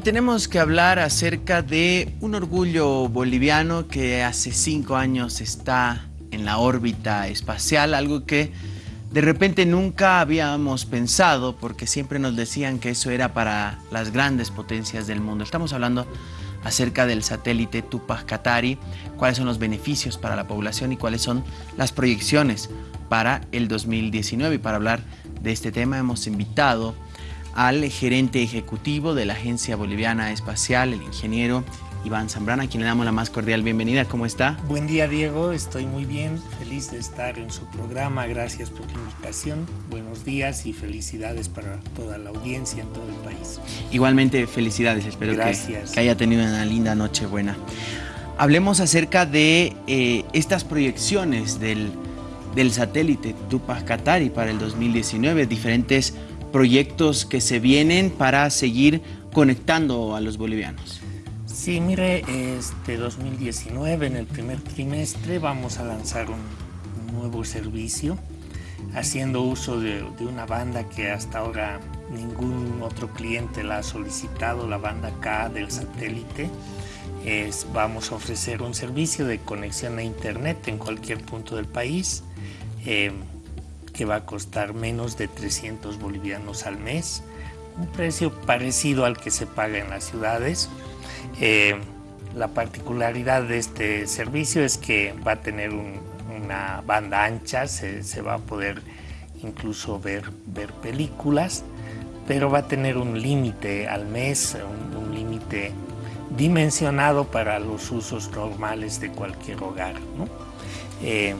Y tenemos que hablar acerca de un orgullo boliviano que hace cinco años está en la órbita espacial, algo que de repente nunca habíamos pensado porque siempre nos decían que eso era para las grandes potencias del mundo. Estamos hablando acerca del satélite Tupac Katari, cuáles son los beneficios para la población y cuáles son las proyecciones para el 2019. Y para hablar de este tema hemos invitado al gerente ejecutivo de la Agencia Boliviana Espacial, el ingeniero Iván Zambrana, a quien le damos la más cordial bienvenida. ¿Cómo está? Buen día, Diego. Estoy muy bien. Feliz de estar en su programa. Gracias por la invitación. Buenos días y felicidades para toda la audiencia en todo el país. Igualmente, felicidades. Espero que, que, haya tenido una linda noche buena. Hablemos acerca de eh, estas proyecciones del, del satélite Tupac Katari para el 2019, diferentes proyectos que se vienen para seguir conectando a los bolivianos. Sí, mire, este 2019, en el primer trimestre, vamos a lanzar un, nuevo servicio haciendo uso de, una banda que hasta ahora ningún otro cliente la ha solicitado, la banda K del satélite. Es, vamos a ofrecer un servicio de conexión a internet en cualquier punto del país. Eh, que va a costar menos de 300 bolivianos al mes, un precio parecido al que se paga en las ciudades. Eh, la particularidad de este servicio es que va a tener una banda ancha, se, va a poder incluso ver, ver películas, pero va a tener un límite al mes, un, límite dimensionado para los usos normales de cualquier hogar. Eh,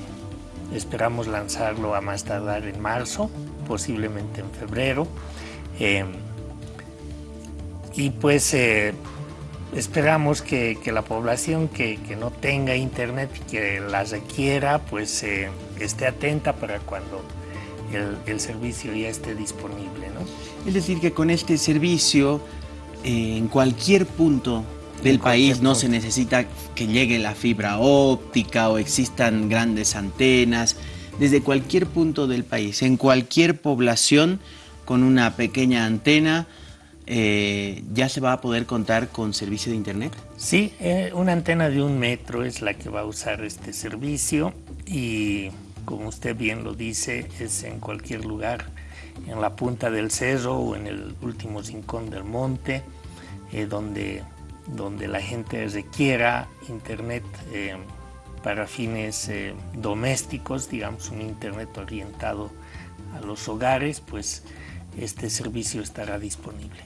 Esperamos lanzarlo a más tardar en marzo, posiblemente en febrero. Eh, y pues eh, esperamos que, la población que, no tenga internet y que la requiera, pues eh, esté atenta para cuando el, servicio ya esté disponible. Es decir, que con este servicio, en cualquier punto del país no se necesita que llegue la fibra óptica o existan grandes antenas. Desde cualquier punto del país, en cualquier población con una pequeña antena, eh, ¿ya se va a poder contar con servicio de internet? Sí, eh, una antena de un metro es la que va a usar este servicio y como usted bien lo dice, es en cualquier lugar, en la punta del cerro o en el último rincón del monte, eh, donde donde la gente requiera internet eh, para fines eh, domésticos, digamos un internet orientado a los hogares, pues este servicio estará disponible.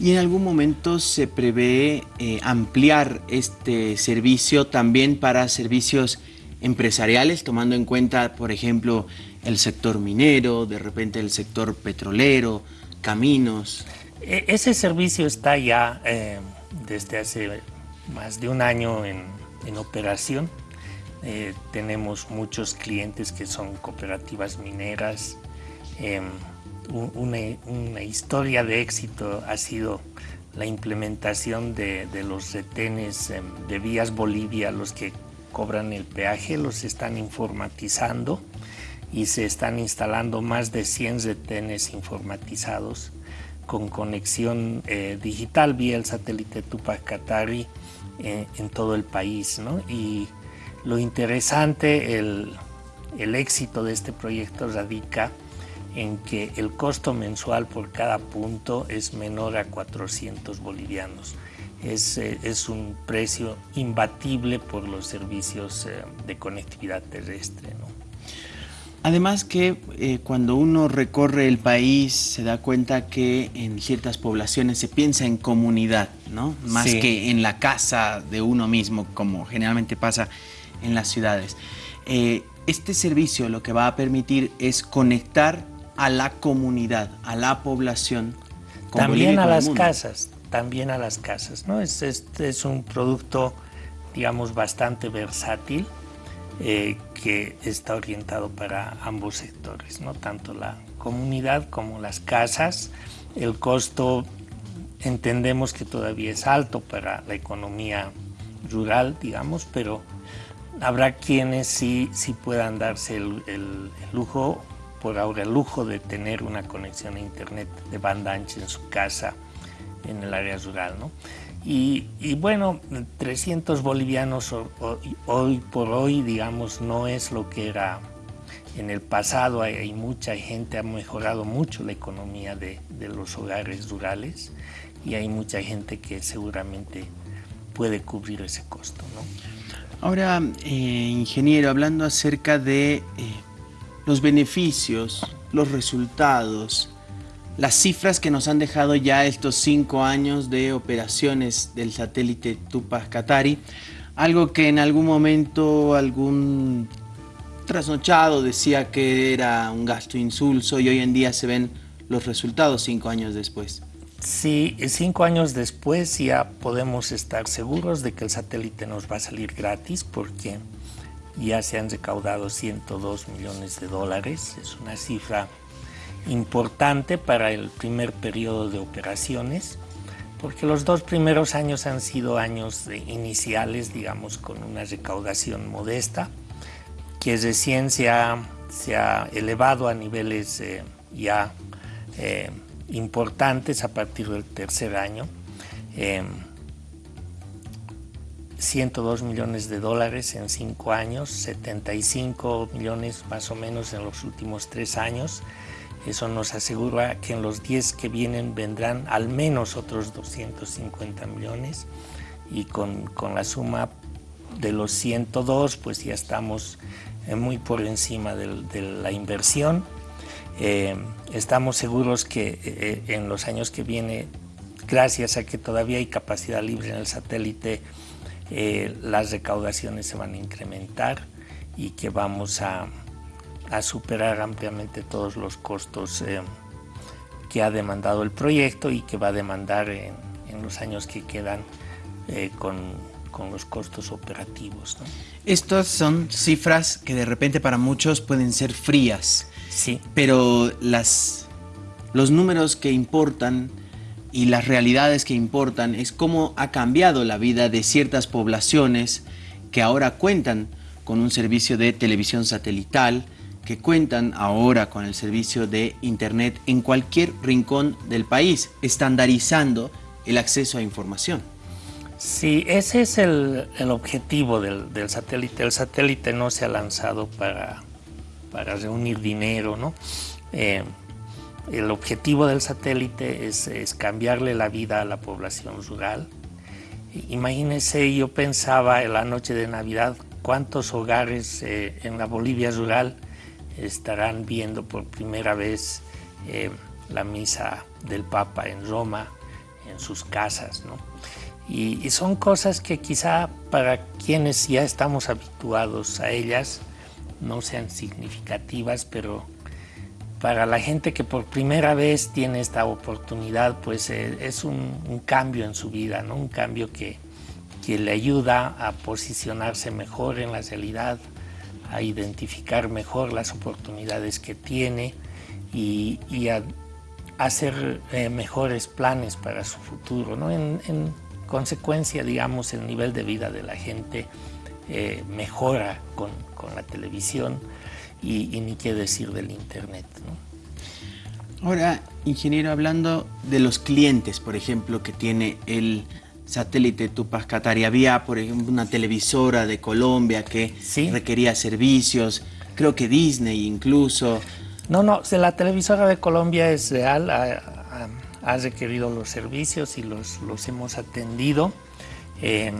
¿Y en algún momento se prevé eh, ampliar este servicio también para servicios empresariales, tomando en cuenta, por ejemplo, el sector minero, de repente el sector petrolero, caminos? E, ese servicio está ya desde hace más de un año en, operación. Eh, tenemos muchos clientes que son cooperativas mineras. Em, una, historia de éxito ha sido la implementación de, los retenes em, de Vías Bolivia, los que cobran el peaje, los están informatizando y se están instalando más de 100 retenes informatizados con conexión eh, digital vía el satélite Tupac Katari eh, en todo el país. Y lo interesante, el, éxito de este proyecto radica en que el costo mensual por cada punto es menor a 400 bolivianos. Es, eh, es un precio imbatible por los servicios de conectividad terrestre. Además que eh, cuando uno recorre el país se da cuenta que en ciertas poblaciones se piensa en comunidad, ¿no? Más que en la casa de uno mismo, como generalmente pasa en las ciudades. Eh, este servicio lo que va a permitir es conectar a la comunidad, a la población. también a las casas, también a las casas, ¿no? Es, es un producto, digamos, bastante versátil eh, que está orientado para ambos sectores, ¿no? tanto la comunidad como las casas. El costo entendemos que todavía es alto para la economía rural, digamos, pero habrá quienes sí, sí puedan darse el, lujo, por ahora el lujo de tener una conexión a internet de banda ancha en su casa en el área rural. ¿no? Y, bueno, 300 bolivianos hoy por hoy, digamos, no es lo que era en el pasado. Hay, mucha gente, ha mejorado mucho la economía de, los hogares rurales y hay mucha gente que seguramente puede cubrir ese costo. ¿no? Ahora, eh, ingeniero, hablando acerca de eh, los beneficios, los resultados, las cifras que nos han dejado ya estos cinco años de operaciones del satélite Tupac Katari, algo que en algún momento algún trasnochado decía que era un gasto insulso y hoy en día se ven los resultados cinco años después. Sí, cinco años después ya podemos estar seguros de que el satélite nos va a salir gratis porque ya se han recaudado 102 millones de dólares, es una cifra importante para el primer periodo de operaciones, porque los dos primeros años han sido años iniciales, digamos, con una recaudación modesta, que recién se ha, elevado a niveles eh, ya eh, importantes a partir del tercer año. 102 em, millones de dólares en cinco años, 75 millones más o menos en los últimos tres años. Eso nos asegura que en los 10 que vienen vendrán al menos otros 250 millones y con, la suma de los 102 pues ya estamos eh, muy por encima de, la inversión. Eh, estamos seguros que eh, en los años que vienen, gracias a que todavía hay capacidad libre en el satélite, las recaudaciones se van a incrementar y que vamos a, a superar ampliamente todos los costos eh, que ha demandado el proyecto y que va a demandar en, los años que quedan eh, con, con, los costos operativos. Estas son cifras que de repente para muchos pueden ser frías, sí. pero las, los números que importan y las realidades que importan es cómo ha cambiado la vida de ciertas poblaciones que ahora cuentan con un servicio de televisión satelital, que cuentan ahora con el servicio de Internet en cualquier rincón del país, estandarizando el acceso a información. Sí, ese es el, objetivo del, satélite. El satélite no se ha lanzado para, para reunir dinero, ¿no? Eh, el objetivo del satélite es, cambiarle la vida a la población rural. Imagínense, yo pensaba en la noche de Navidad cuántos hogares eh, en la Bolivia rural estarán viendo por primera vez eh, la misa del Papa en Roma, en sus casas. ¿no? Y, son cosas que quizá para quienes ya estamos habituados a ellas no sean significativas, pero para la gente que por primera vez tiene esta oportunidad, pues eh, es un, cambio en su vida, ¿no? un cambio que, que le ayuda a posicionarse mejor en la realidad, a identificar mejor las oportunidades que tiene y, a hacer eh, mejores planes para su futuro. ¿no? En, consecuencia, digamos, el nivel de vida de la gente eh, mejora con, la televisión y, ni qué decir del Internet. Ahora, ingeniero, hablando de los clientes, por ejemplo, que tiene el satélite Tupac Katari. Había, por ejemplo, una televisora de Colombia que requería servicios, creo que Disney incluso. No, no, la televisora de Colombia es real, ha, requerido los servicios y los, los hemos atendido. Em,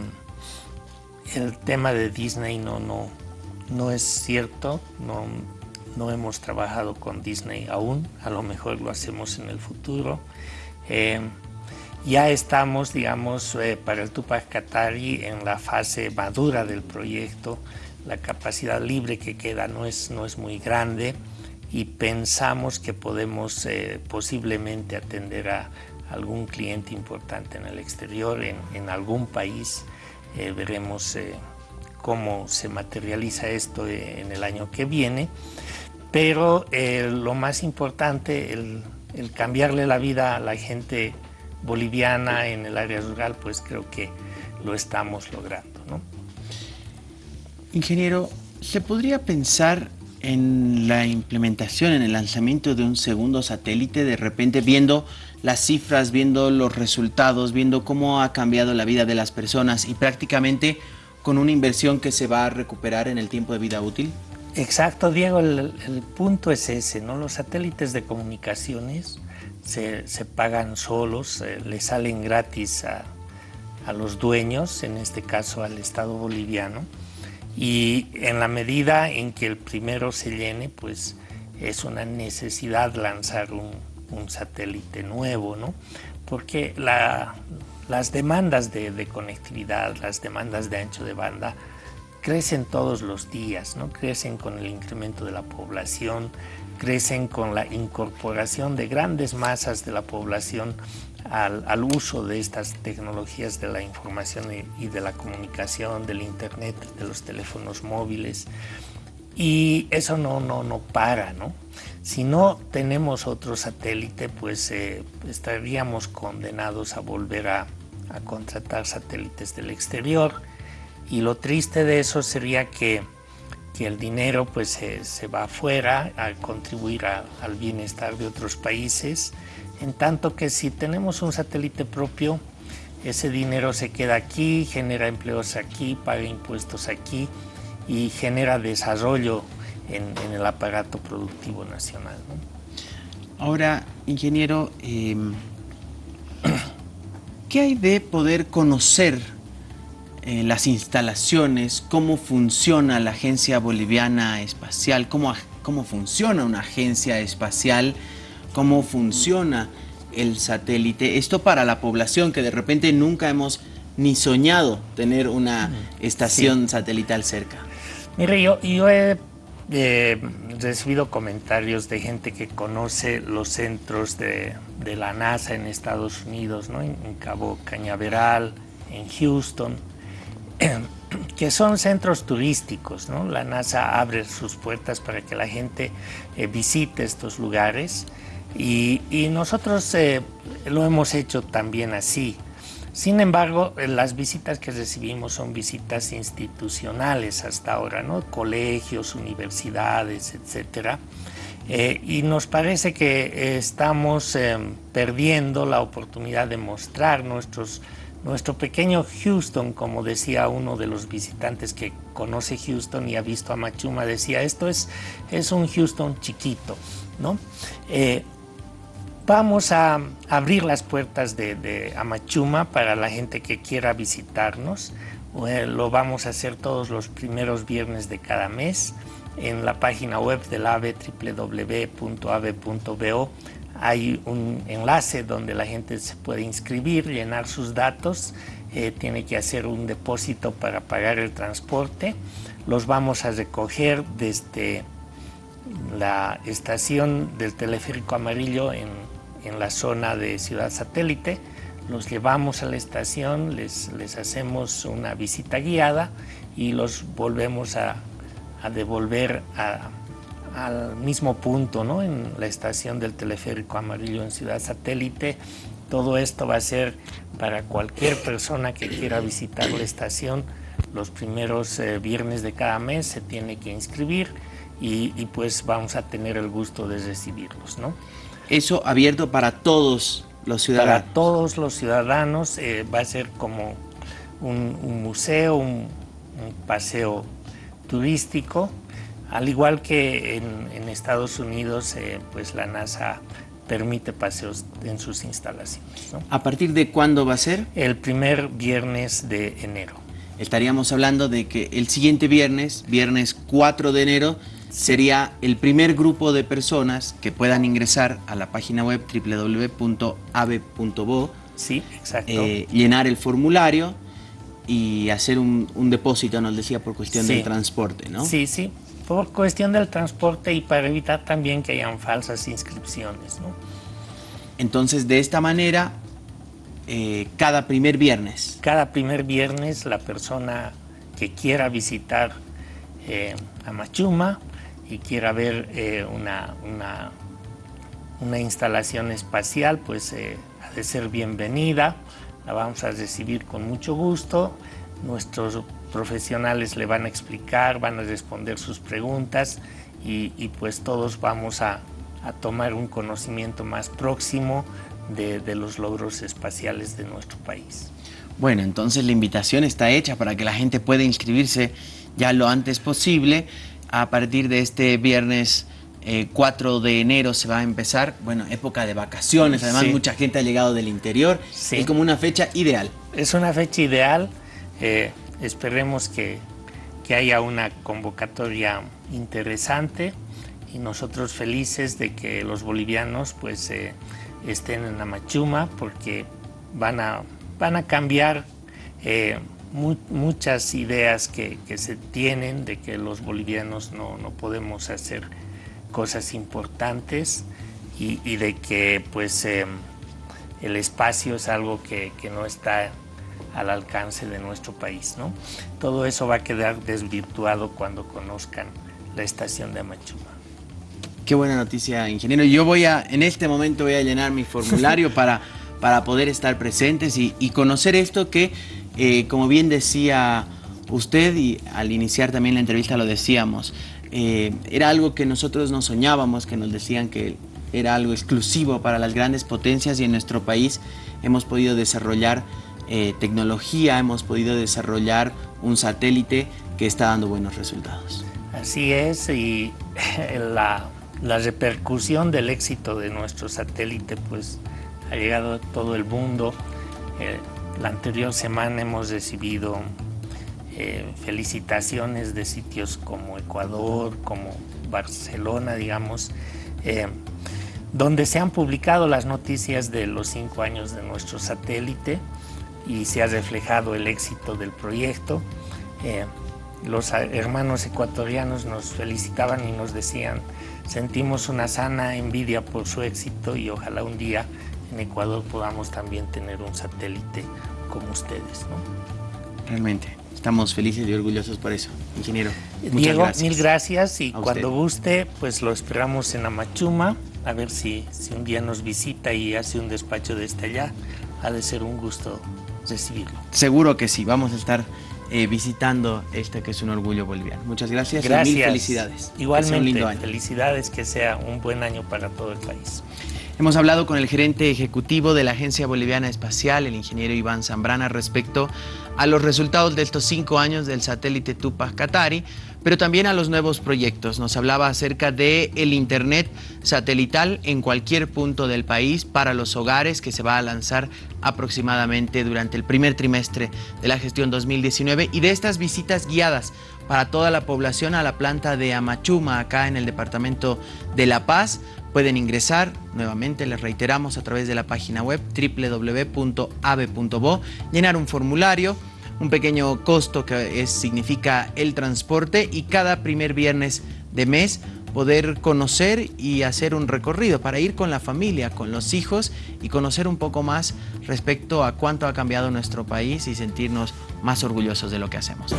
el tema de Disney no, no, no es cierto, no, no hemos trabajado con Disney aún, a lo mejor lo hacemos en el futuro. Em, ya estamos, digamos, eh, para el Tupac Katari en la fase madura del proyecto. La capacidad libre que queda no es, no es muy grande y pensamos que podemos eh, posiblemente atender a algún cliente importante en el exterior, en, algún país. Eh, veremos cómo se materializa esto en el año que viene. Pero lo más importante, el, el cambiarle la vida a la gente boliviana en el área rural, pues creo que lo estamos logrando. ¿no? Ingeniero, ¿se podría pensar en la implementación, en el lanzamiento de un segundo satélite, de repente viendo las cifras, viendo los resultados, viendo cómo ha cambiado la vida de las personas y prácticamente con una inversión que se va a recuperar en el tiempo de vida útil? Exacto, Diego, el, punto es ese, ¿no? Los satélites de comunicaciones se, pagan solos, le salen gratis a, a los dueños, en este caso al Estado boliviano, y en la medida en que el primero se llene, pues es una necesidad lanzar un, satélite nuevo, ¿no? Porque las demandas de, conectividad, las demandas de ancho de banda, crecen todos los días, ¿no? Crecen con el incremento de la población, crecen con la incorporación de grandes masas de la población al, uso de estas tecnologías de la información y, de la comunicación, del internet, de los teléfonos móviles. Y eso no, no, no para, ¿no? Si no tenemos otro satélite, pues eh, estaríamos condenados a volver a, contratar satélites del exterior. Y lo triste de eso sería que, el dinero pues se va afuera a contribuir al bienestar de otros países en tanto que si tenemos un satélite propio, ese dinero se queda aquí, genera empleos aquí, paga impuestos aquí y genera desarrollo en, el aparato productivo nacional. Ahora, ingeniero, em, ¿qué hay de poder conocer eh, las instalaciones, cómo funciona la Agencia Boliviana Espacial, cómo, cómo funciona una agencia espacial? cómo funciona el satélite. Esto para la población que de repente nunca hemos ni soñado tener una estación satelital cerca. Mire, yo, yo he recibido comentarios de gente que conoce los centros de, la NASA en Estados Unidos, ¿no? en, Cabo Cañaveral, en Houston, que son centros turísticos. La NASA abre sus puertas para que la gente eh, visite estos lugares y, nosotros eh, lo hemos hecho también así. Sin embargo, eh, las visitas que recibimos son visitas institucionales hasta ahora. Colegios, universidades. Eh, y nos parece que estamos perdiendo la oportunidad de mostrar nuestros, nuestro pequeño Houston, como decía uno de los visitantes que conoce Houston y ha visto a Machuma, decía, esto es, es un Houston chiquito, ¿no? Vamos a abrir las puertas de, Amachuma para la gente que quiera visitarnos. Eh, lo vamos a hacer todos los primeros viernes de cada mes. En la página web del AVE, www.ave.bo, hay un enlace donde la gente se puede inscribir, llenar sus datos, eh, tiene que hacer un depósito para pagar el transporte. Los vamos a recoger desde la estación del teleférico amarillo en en la zona de Ciudad Satélite, los llevamos a la estación, les, les hacemos una visita guiada y los volvemos a, devolver al mismo punto, ¿no? en la estación del teleférico amarillo en Ciudad Satélite. Todo esto va a ser para cualquier persona que quiera visitar la estación. Los primeros eh, viernes de cada mes se tiene que inscribir y, y, pues vamos a tener el gusto de recibirlos. ¿no? eso abierto para todos los ciudadanos. Para todos los ciudadanos eh, va a ser como un, museo, un, paseo turístico, al igual que en, Estados Unidos, eh, pues la NASA permite paseos en sus instalaciones. ¿A partir de cuándo va a ser? El primer viernes de enero. Estaríamos hablando de que el siguiente viernes, viernes 4 de enero, sería el primer grupo de personas que puedan ingresar a la página web www.ave.bo, sí, exacto. Eh, llenar el formulario y hacer un, depósito, nos decía, por cuestión del transporte, ¿no? Sí, sí, por cuestión del transporte y para evitar también que hayan falsas inscripciones, ¿no? Entonces, de esta manera, eh, cada primer viernes. Cada primer viernes la persona que quiera visitar eh, a Machuma y quiera ver eh, una, una, instalación espacial, pues ha de ser bienvenida, la vamos a recibir con mucho gusto, nuestros profesionales le van a explicar, van a responder sus preguntas y, pues todos vamos a, tomar un conocimiento más próximo de, de los logros espaciales de nuestro país. Bueno, entonces la invitación está hecha para que la gente pueda inscribirse ya lo antes posible. A partir de este viernes 4 eh, de enero se va a empezar, bueno, época de vacaciones, además mucha gente ha llegado del interior, es como una fecha ideal. Es una fecha ideal, eh, esperemos que, que, haya una convocatoria interesante y nosotros felices de que los bolivianos pues eh, estén en Amachuma porque van a, van a cambiar muchas ideas que, que, se tienen de que los bolivianos no, no podemos hacer cosas importantes y, de que pues em, el espacio es algo que, no está al alcance de nuestro país. ¿no? Todo eso va a quedar desvirtuado cuando conozcan la estación de Amachuma. Qué buena noticia, ingeniero. Yo voy a, en este momento voy a llenar mi formulario para, para poder estar presentes y, conocer esto que, eh, como bien decía usted y al iniciar también la entrevista lo decíamos, eh, era algo que nosotros no soñábamos, que nos decían que era algo exclusivo para las grandes potencias y en nuestro país hemos podido desarrollar eh, tecnología, hemos podido desarrollar un satélite que está dando buenos resultados. Así es, y la, repercusión del éxito de nuestro satélite pues ha llegado a todo el mundo. Eh, la anterior semana hemos recibido eh, felicitaciones de sitios como Ecuador, como Barcelona, digamos, donde se han publicado las noticias de los cinco años de nuestro satélite y se ha reflejado el éxito del proyecto. Eh, los hermanos ecuatorianos nos felicitaban y nos decían, sentimos una sana envidia por su éxito y ojalá un día en Ecuador podamos también tener un satélite como ustedes. Realmente. Estamos felices y orgullosos por eso, ingeniero. Diego, mil gracias y cuando guste, pues lo esperamos en Amachuma, a ver si, si un día nos visita y hace un despacho desde allá. Ha de ser un gusto recibirlo. Seguro que sí, vamos a estar eh, visitando este que es un orgullo boliviano. Muchas gracias, gracias. y mil felicidades. Igualmente, felicidades, que sea un buen año para todo el país. Hemos hablado con el gerente ejecutivo de la Agencia Boliviana Espacial, el ingeniero Iván Zambrana, respecto a los resultados de estos cinco años del satélite Tupac Katari, pero también a los nuevos proyectos. Nos hablaba acerca de el Internet satelital en cualquier punto del país para los hogares que se va a lanzar aproximadamente durante el primer trimestre de la gestión 2019 y de estas visitas guiadas para toda la población a la planta de Amachuma, acá en el departamento de La Paz, Pueden ingresar, nuevamente les reiteramos, a través de la página web www.ave.bo, llenar un formulario, un pequeño costo que significa el transporte y cada primer viernes de mes poder conocer y hacer un recorrido para ir con la familia, con los hijos y conocer un poco más respecto a cuánto ha cambiado nuestro país y sentirnos más orgullosos de lo que hacemos.